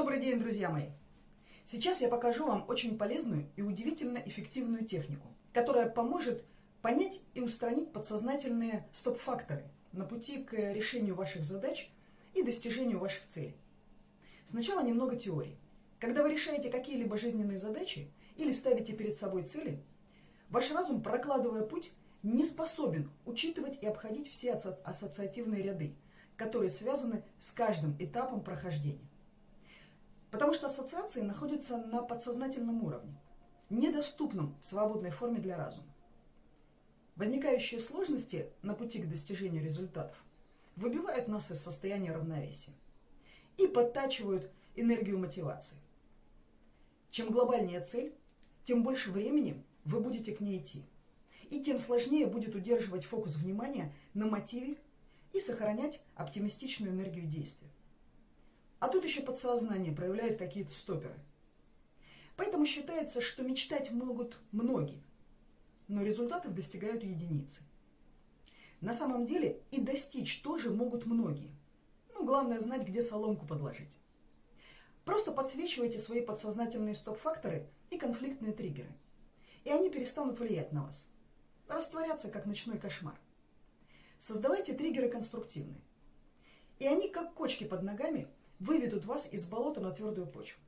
Добрый день, друзья мои! Сейчас я покажу вам очень полезную и удивительно эффективную технику, которая поможет понять и устранить подсознательные стоп-факторы на пути к решению ваших задач и достижению ваших целей. Сначала немного теории. Когда вы решаете какие-либо жизненные задачи или ставите перед собой цели, ваш разум, прокладывая путь, не способен учитывать и обходить все ассоциативные ряды, которые связаны с каждым этапом прохождения. Потому что ассоциации находятся на подсознательном уровне, недоступном в свободной форме для разума. Возникающие сложности на пути к достижению результатов выбивают нас из состояния равновесия и подтачивают энергию мотивации. Чем глобальнее цель, тем больше времени вы будете к ней идти. И тем сложнее будет удерживать фокус внимания на мотиве и сохранять оптимистичную энергию действия. А тут еще подсознание проявляет какие-то стоперы. Поэтому считается, что мечтать могут многие, но результатов достигают единицы. На самом деле и достичь тоже могут многие. Ну, главное знать, где соломку подложить. Просто подсвечивайте свои подсознательные стоп-факторы и конфликтные триггеры. И они перестанут влиять на вас. Растворятся, как ночной кошмар. Создавайте триггеры конструктивные. И они, как кочки под ногами, выведут вас из болота на твердую почву.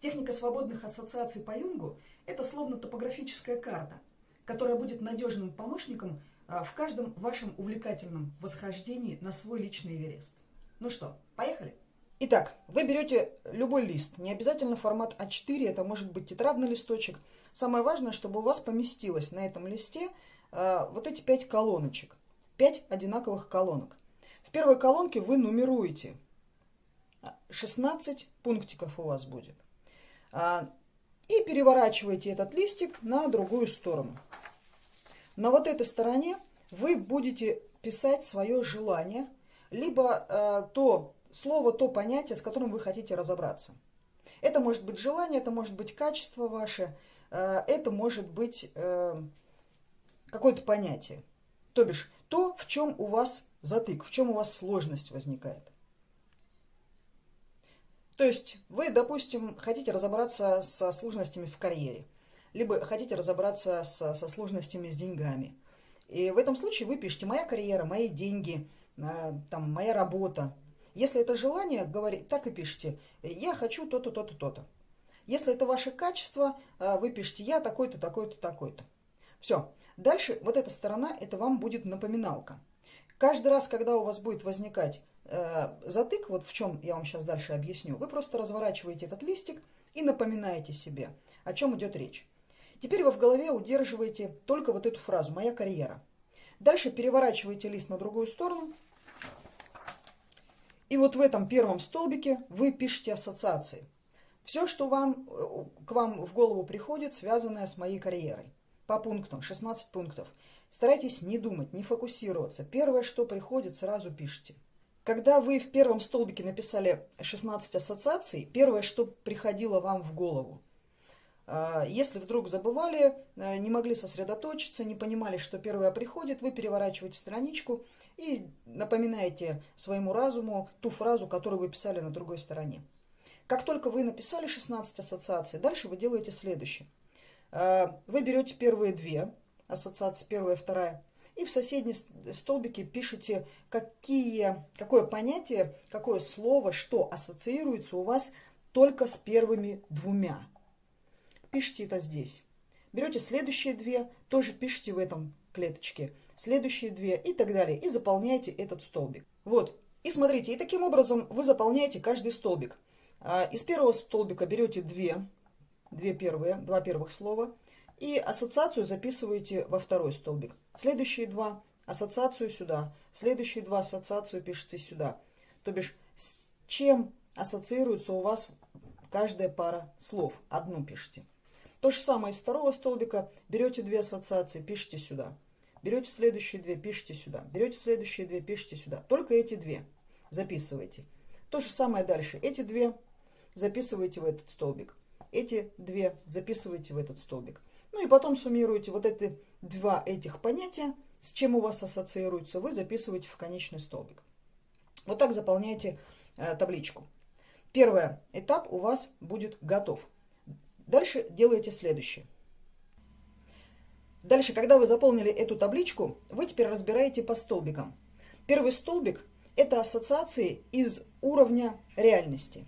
Техника свободных ассоциаций по Юнгу – это словно топографическая карта, которая будет надежным помощником а, в каждом вашем увлекательном восхождении на свой личный Эверест. Ну что, поехали? Итак, вы берете любой лист, не обязательно формат А4, это может быть тетрадный листочек. Самое важное, чтобы у вас поместилось на этом листе э, вот эти пять колоночек, пять одинаковых колонок. В первой колонке вы нумеруете 16 пунктиков у вас будет. А, и переворачиваете этот листик на другую сторону. На вот этой стороне вы будете писать свое желание, либо э, то слово, то понятие, с которым вы хотите разобраться. Это может быть желание, это может быть качество ваше, э, это может быть какое-то понятие. То бишь, то, в чем у вас затык, в чем у вас сложность возникает. То есть вы, допустим, хотите разобраться со сложностями в карьере, либо хотите разобраться со, со сложностями с деньгами. И в этом случае вы пишете «моя карьера», «мои деньги», э, там, «моя работа». Если это желание, говорить, так и пишите «я хочу то-то, то-то, то-то». Если это ваше качество, э, вы пишете «я такой-то, такой-то, такой-то». Все. Дальше вот эта сторона, это вам будет напоминалка. Каждый раз, когда у вас будет возникать затык, вот в чем я вам сейчас дальше объясню, вы просто разворачиваете этот листик и напоминаете себе, о чем идет речь. Теперь вы в голове удерживаете только вот эту фразу «моя карьера». Дальше переворачиваете лист на другую сторону. И вот в этом первом столбике вы пишете ассоциации. Все, что вам, э, к вам в голову приходит, связанное с моей карьерой. По пунктам, 16 пунктов. Старайтесь не думать, не фокусироваться. Первое, что приходит, сразу пишите. Когда вы в первом столбике написали 16 ассоциаций, первое, что приходило вам в голову, а, если вдруг забывали, а, не могли сосредоточиться, не понимали, что первое приходит, вы переворачиваете страничку и напоминаете своему разуму ту фразу, которую вы писали на другой стороне. Как только вы написали 16 ассоциаций, дальше вы делаете следующее. А, вы берете первые две ассоциации, первая вторая, и в соседней столбике пишите, какие, какое понятие, какое слово, что ассоциируется у вас только с первыми двумя. Пишите это здесь. Берете следующие две, тоже пишите в этом клеточке. Следующие две и так далее. И заполняете этот столбик. Вот. И смотрите, и таким образом вы заполняете каждый столбик. А, из первого столбика берете две, две первые, два первых слова – и ассоциацию записываете во второй столбик. Следующие два ассоциацию сюда. Следующие два ассоциацию пишите сюда. То бишь, с чем ассоциируется у вас каждая пара слов. Одну пишите. То же самое из второго столбика. Берете две ассоциации, пишите сюда. Берете следующие две, пишите сюда. Берете следующие две, пишите сюда. Только эти две записывайте. То же самое дальше. Эти две записывайте в этот столбик. Эти две записывайте в этот столбик. Ну и потом суммируете вот эти два этих понятия, с чем у вас ассоциируется, вы записываете в конечный столбик. Вот так заполняете э, табличку. Первый этап у вас будет готов. Дальше делаете следующее. Дальше, когда вы заполнили эту табличку, вы теперь разбираете по столбикам. Первый столбик – это ассоциации из уровня реальности.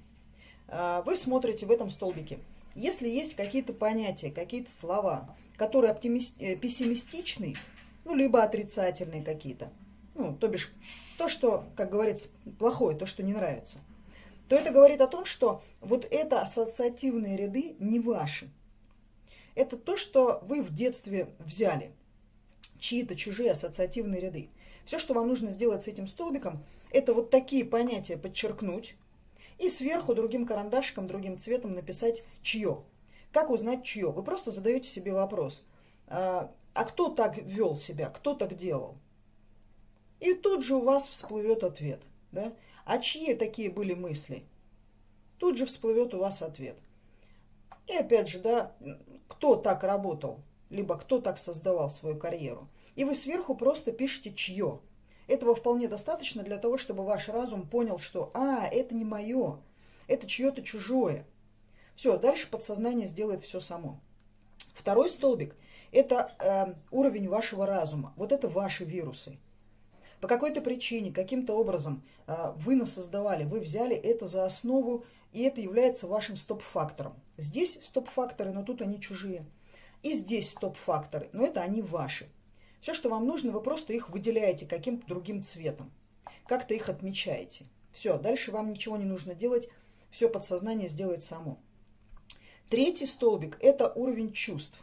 А, вы смотрите в этом столбике. Если есть какие-то понятия, какие-то слова, которые э, пессимистичны, ну, либо отрицательные какие-то, ну, то бишь то, что, как говорится, плохое, то, что не нравится, то это говорит о том, что вот это ассоциативные ряды не ваши. Это то, что вы в детстве взяли, чьи-то чужие ассоциативные ряды. Все, что вам нужно сделать с этим столбиком, это вот такие понятия подчеркнуть и сверху другим карандашиком, другим цветом написать «чье». Как узнать чье? Вы просто задаете себе вопрос. А, а кто так вел себя, кто так делал? И тут же у вас всплывет ответ. Да? А чьи такие были мысли? Тут же всплывет у вас ответ. И опять же, да, кто так работал, либо кто так создавал свою карьеру. И вы сверху просто пишете «чье». Этого вполне достаточно для того, чтобы ваш разум понял, что «а, это не мое, это чье-то чужое». Все, дальше подсознание сделает все само. Второй столбик – это э, уровень вашего разума. Вот это ваши вирусы по какой-то причине, каким-то образом а, вы насоздавали, вы взяли это за основу, и это является вашим стоп-фактором. Здесь стоп-факторы, но тут они чужие. И здесь стоп-факторы, но это они ваши. Все, что вам нужно, вы просто их выделяете каким-то другим цветом. Как-то их отмечаете. Все, дальше вам ничего не нужно делать, все подсознание сделает само. Третий столбик – это уровень чувств.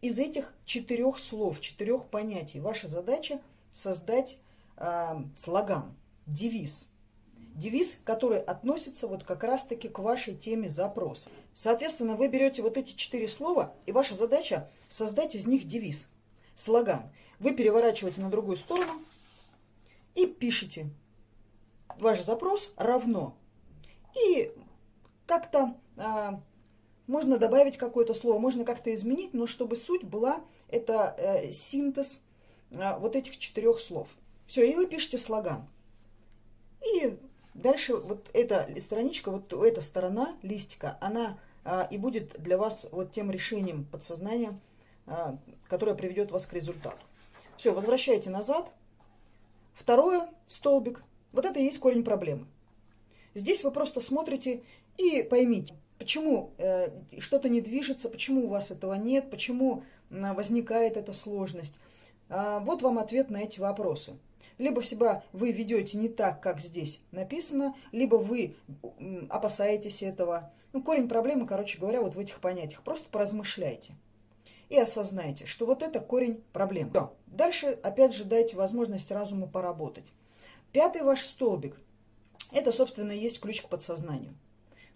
Из этих четырех слов, четырех понятий ваша задача создать э, слоган, девиз. Девиз, который относится вот как раз-таки к вашей теме запроса. Соответственно, вы берете вот эти четыре слова, и ваша задача создать из них девиз, слоган. Вы переворачиваете на другую сторону и пишете ваш запрос равно. И как-то а, можно добавить какое-то слово, можно как-то изменить, но чтобы суть была, это э, синтез э, вот этих четырех слов. Все, и вы пишете слоган. И дальше вот эта страничка, вот эта сторона листика, она а, и будет для вас вот тем решением подсознания, а, которое приведет вас к результату. Все, возвращаете назад. Второе, столбик. Вот это и есть корень проблемы. Здесь вы просто смотрите и поймите, почему э, что-то не движется, почему у вас этого нет, почему э, возникает эта сложность. А, вот вам ответ на эти вопросы. Либо себя вы ведете не так, как здесь написано, либо вы опасаетесь этого. Ну, корень проблемы, короче говоря, вот в этих понятиях. Просто поразмышляйте и осознайте, что вот это корень проблемы. Все. Дальше, опять же, дайте возможность разуму поработать. Пятый ваш столбик – это, собственно, есть ключ к подсознанию.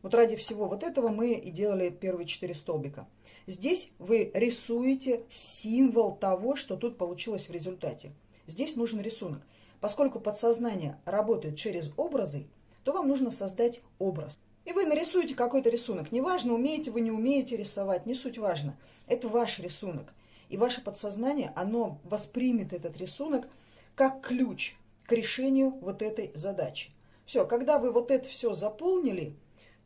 Вот ради всего вот этого мы и делали первые четыре столбика. Здесь вы рисуете символ того, что тут получилось в результате. Здесь нужен рисунок. Поскольку подсознание работает через образы, то вам нужно создать образ. И вы нарисуете какой-то рисунок. Неважно, умеете вы, не умеете рисовать, не суть важно. Это ваш рисунок. И ваше подсознание, оно воспримет этот рисунок как ключ к решению вот этой задачи. Все, когда вы вот это все заполнили,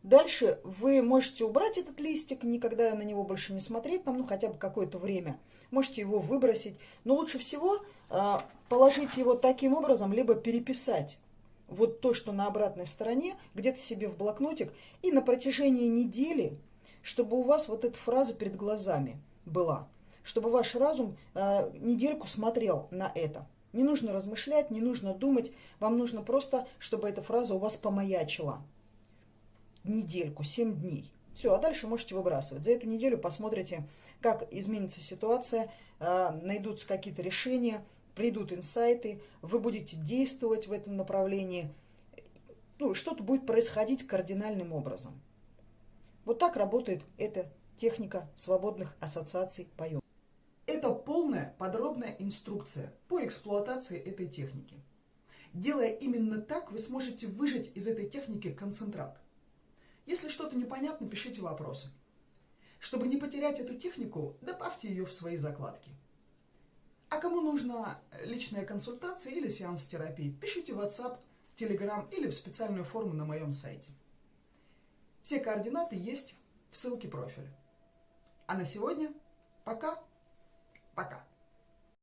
Дальше вы можете убрать этот листик, никогда на него больше не смотреть, там, ну, хотя бы какое-то время. Можете его выбросить. Но лучше всего э, положить его таким образом, либо переписать вот то, что на обратной стороне, где-то себе в блокнотик, и на протяжении недели, чтобы у вас вот эта фраза перед глазами была, чтобы ваш разум э, недельку смотрел на это. Не нужно размышлять, не нужно думать, вам нужно просто, чтобы эта фраза у вас помаячила недельку, 7 дней. Все, а дальше можете выбрасывать. За эту неделю посмотрите, как изменится ситуация, а, найдутся какие-то решения, придут инсайты, вы будете действовать в этом направлении. Ну, что-то будет происходить кардинальным образом. Вот так работает эта техника свободных ассоциаций поем. Это полная подробная инструкция по эксплуатации этой техники. Делая именно так, вы сможете выжать из этой техники концентрат. Если что-то непонятно, пишите вопросы. Чтобы не потерять эту технику, добавьте ее в свои закладки. А кому нужна личная консультация или сеанс терапии, пишите в WhatsApp, Telegram или в специальную форму на моем сайте. Все координаты есть в ссылке профиля. А на сегодня пока. Пока.